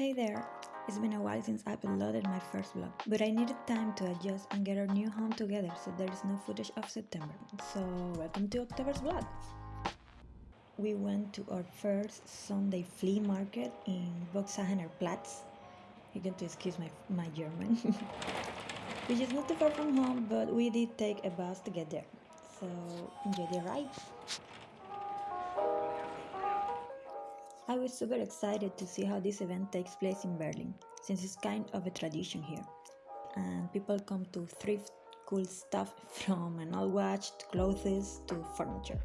Hey there! It's been a while since I've uploaded my first vlog, but I needed time to adjust and get our new home together so there is no footage of September. So, welcome to October's vlog! We went to our first Sunday flea market in Boxhagener Platz. Going to excuse my, my German. Which is not too far from home, but we did take a bus to get there. So, enjoy the ride! I was super excited to see how this event takes place in Berlin, since it's kind of a tradition here. And people come to thrift cool stuff from an old watch to clothes to furniture.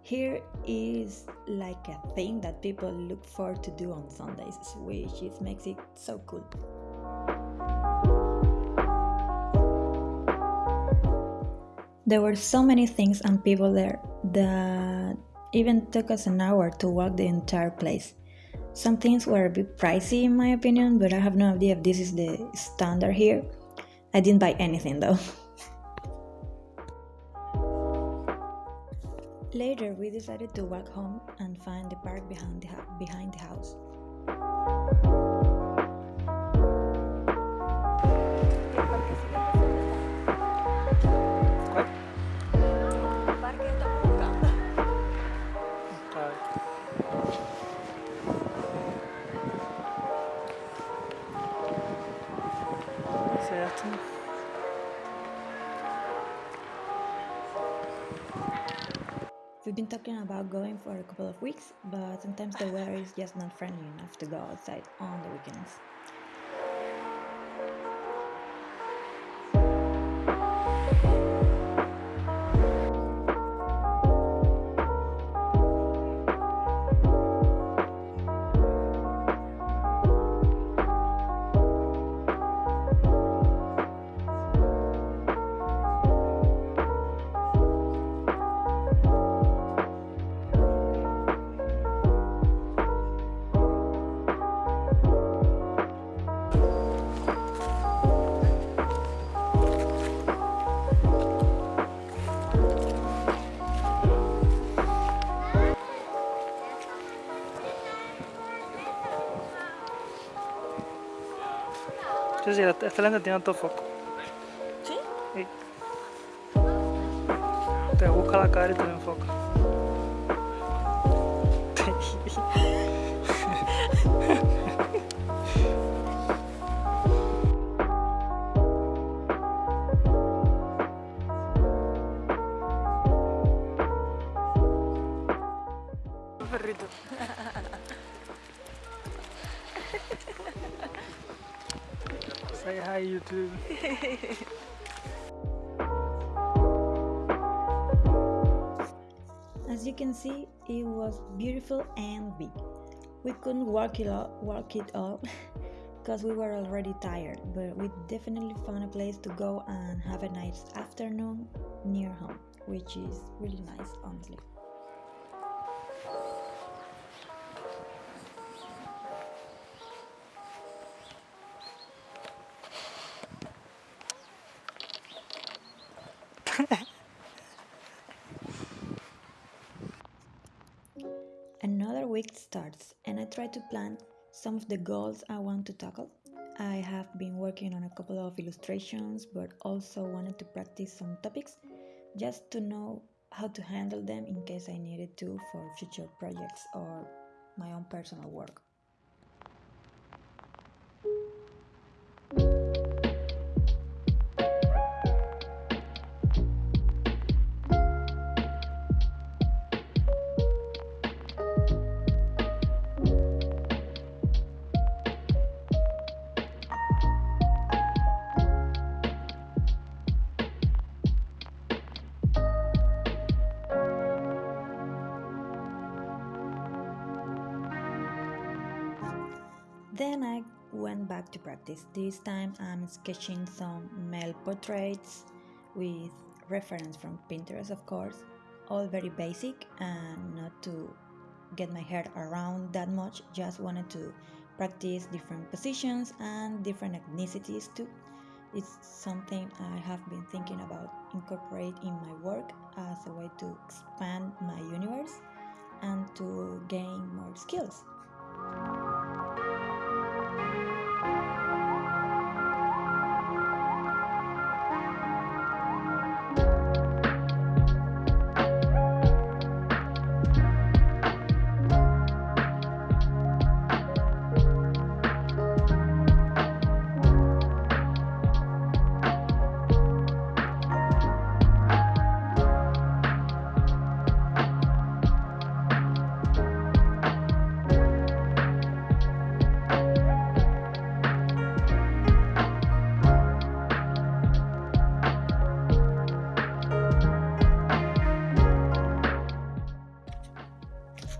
Here is like a thing that people look forward to do on Sundays, which makes it so cool. There were so many things and people there that even took us an hour to walk the entire place. Some things were a bit pricey in my opinion, but I have no idea if this is the standard here. I didn't buy anything though. Later, we decided to walk home and find the park behind the, behind the house. We've been talking about going for a couple of weeks, but sometimes the weather is just not friendly enough to go outside on the weekends. Esta lente tiene autofoco. ¿Sí? Sí. Te busca la cara y te lo enfoca. Hi YouTube. As you can see, it was beautiful and big. We couldn't walk it all, walk it all because we were already tired, but we definitely found a place to go and have a nice afternoon near home, which is really nice, honestly. Try to plan some of the goals I want to tackle. I have been working on a couple of illustrations, but also wanted to practice some topics just to know how to handle them in case I needed to for future projects or my own personal work. To practice. This time I'm sketching some male portraits with reference from Pinterest, of course. All very basic and not to get my head around that much. Just wanted to practice different positions and different ethnicities too. It's something I have been thinking about incorporate in my work as a way to expand my universe and to gain more skills.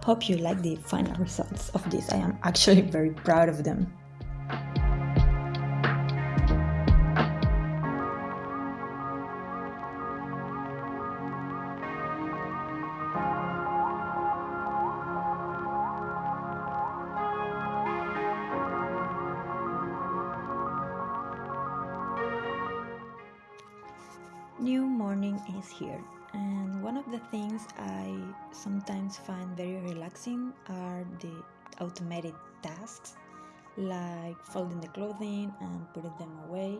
Hope you like the final results of this. I am actually very proud of them. New morning is here, the things I sometimes find very relaxing are the automated tasks like folding the clothing and putting them away.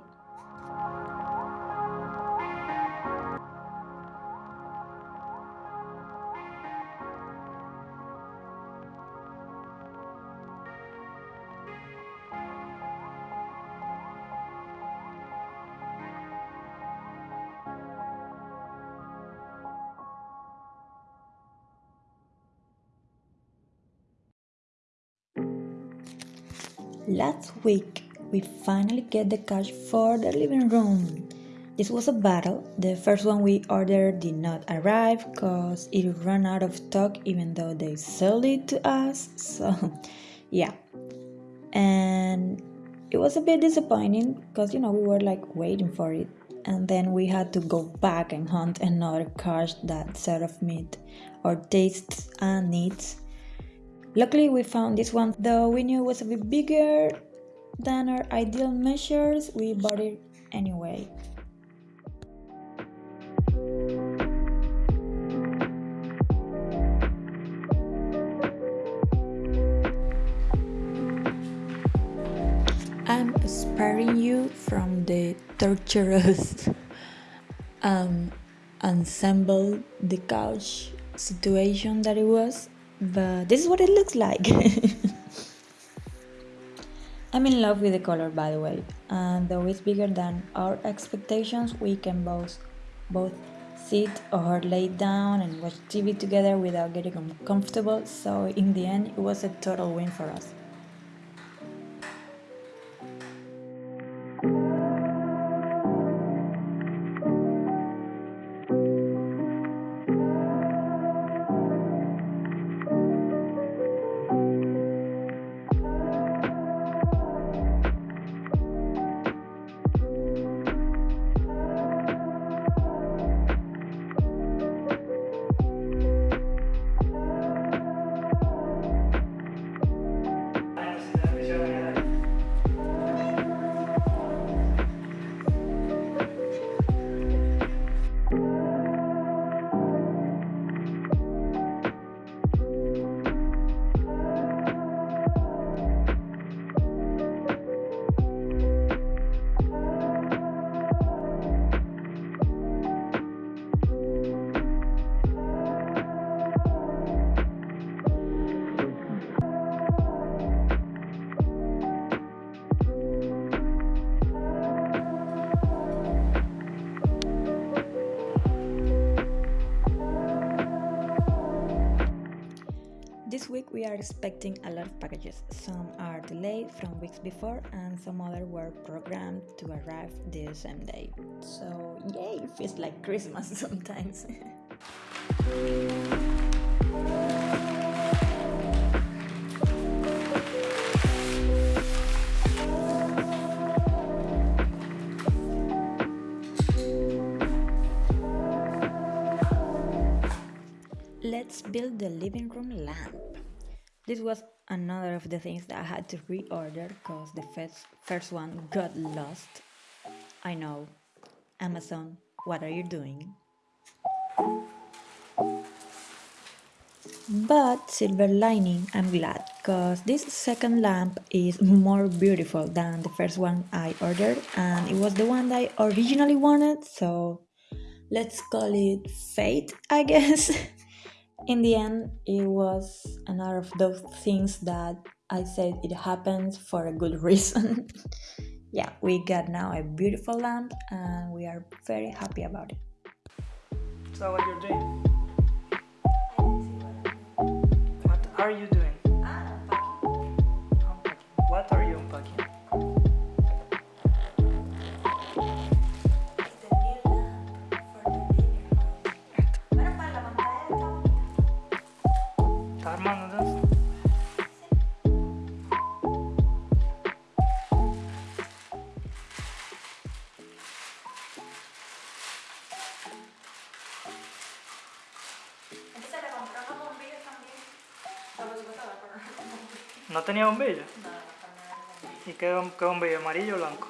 Last week, we finally get the cash for the living room. This was a battle. The first one we ordered did not arrive because it ran out of stock even though they sold it to us. So, yeah. And it was a bit disappointing because, you know, we were like waiting for it. And then we had to go back and hunt another cash that sort of meet our tastes and needs. Luckily, we found this one, though we knew it was a bit bigger than our ideal measures, we bought it anyway. I'm sparing you from the torturous um, ensemble the couch situation that it was but this is what it looks like. I'm in love with the color by the way and though it's bigger than our expectations we can both both sit or lay down and watch TV together without getting uncomfortable so in the end it was a total win for us This week we are expecting a lot of packages. Some are delayed from weeks before, and some other were programmed to arrive the same day. So, yay, it feels like Christmas sometimes. Let's build the living room lamp. This was another of the things that I had to reorder because the first, first one got lost. I know. Amazon, what are you doing? But silver lining, I'm glad because this second lamp is more beautiful than the first one I ordered and it was the one that I originally wanted, so let's call it fate, I guess. in the end, it was another of those things that I said it happens for a good reason. yeah, we got now a beautiful lamp and we are very happy about it. So what you're doing? What are you doing? Ah, unpacking. What are you unpacking? ¿No tenía bombillo? No. ¿Y qué, qué bombillo? ¿Amarillo o blanco?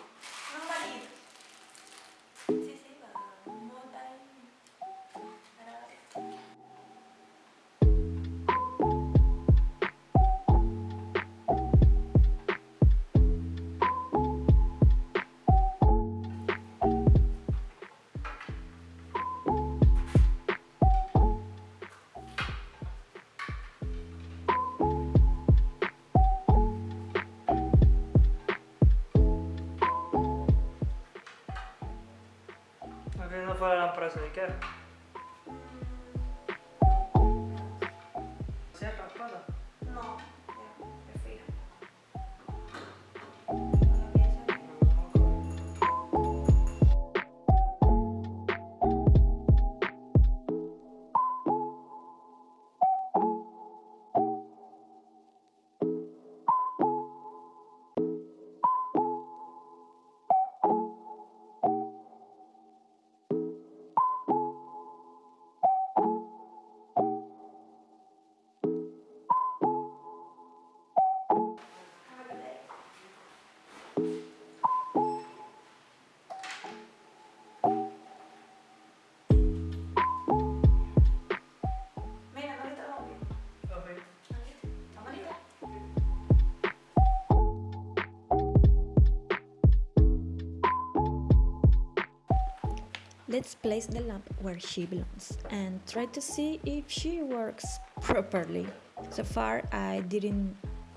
Let's place the lamp where she belongs and try to see if she works properly. So far, I didn't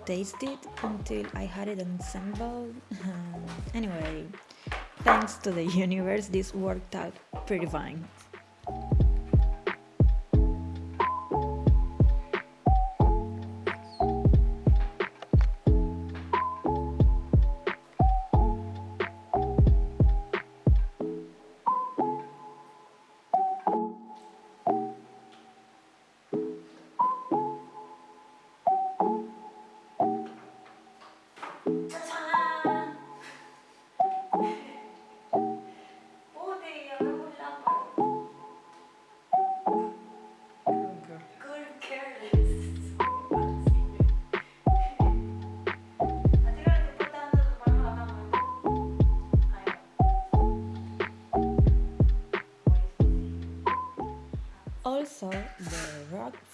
taste it until I had it assembled. anyway, thanks to the universe, this worked out pretty fine.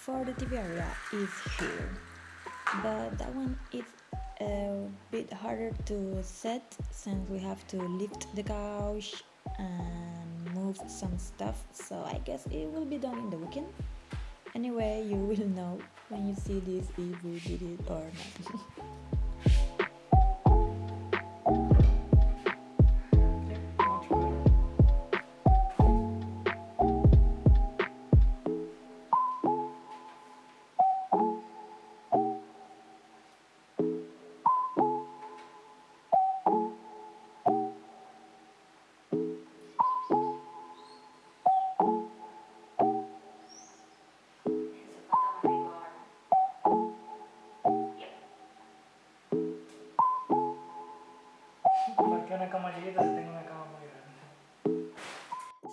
For the area is here, but that one is a bit harder to set since we have to lift the couch and move some stuff. So I guess it will be done in the weekend. Anyway, you will know when you see this if we did it or not. una cama si tengo una cama muy grande?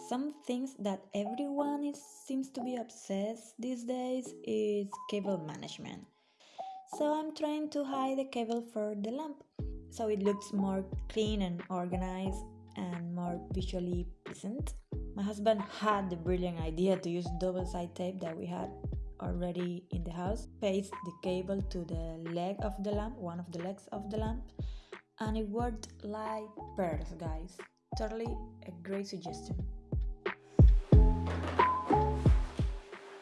Some things that everyone is, seems to be obsessed these days is cable management. So I'm trying to hide the cable for the lamp so it looks more clean and organized and more visually pleasant. My husband had the brilliant idea to use double side tape that we had already in the house, paste the cable to the leg of the lamp, one of the legs of the lamp, and it worked like pearls, guys. Totally a great suggestion.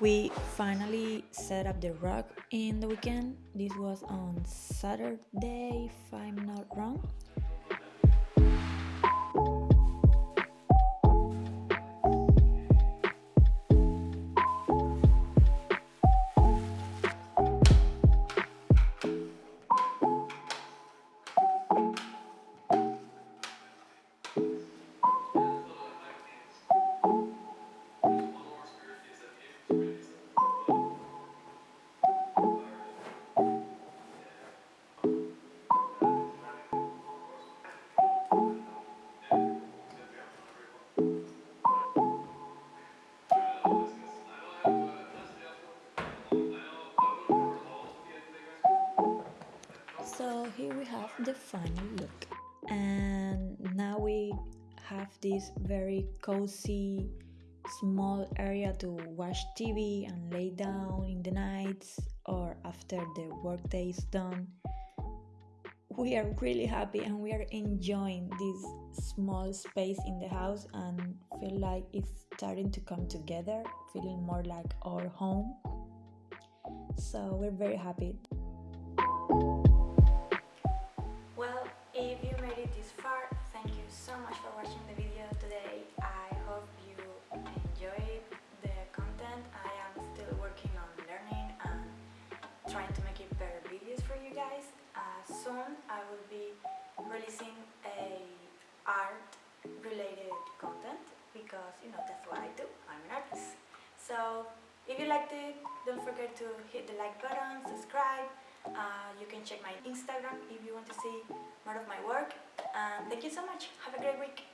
We finally set up the rug in the weekend. This was on Saturday, if I'm not wrong. Here we have the final look and now we have this very cozy small area to watch TV and lay down in the nights or after the workday is done. We are really happy and we are enjoying this small space in the house and feel like it's starting to come together, feeling more like our home. So we're very happy. Watching the video today. I hope you enjoyed the content. I am still working on learning and trying to make it better videos for you guys. Uh, soon I will be releasing a art related content because you know that's what I do. I'm an artist. So if you liked it, don't forget to hit the like button, subscribe. Uh, you can check my Instagram if you want to see more of my work. And thank you so much. Have a great week.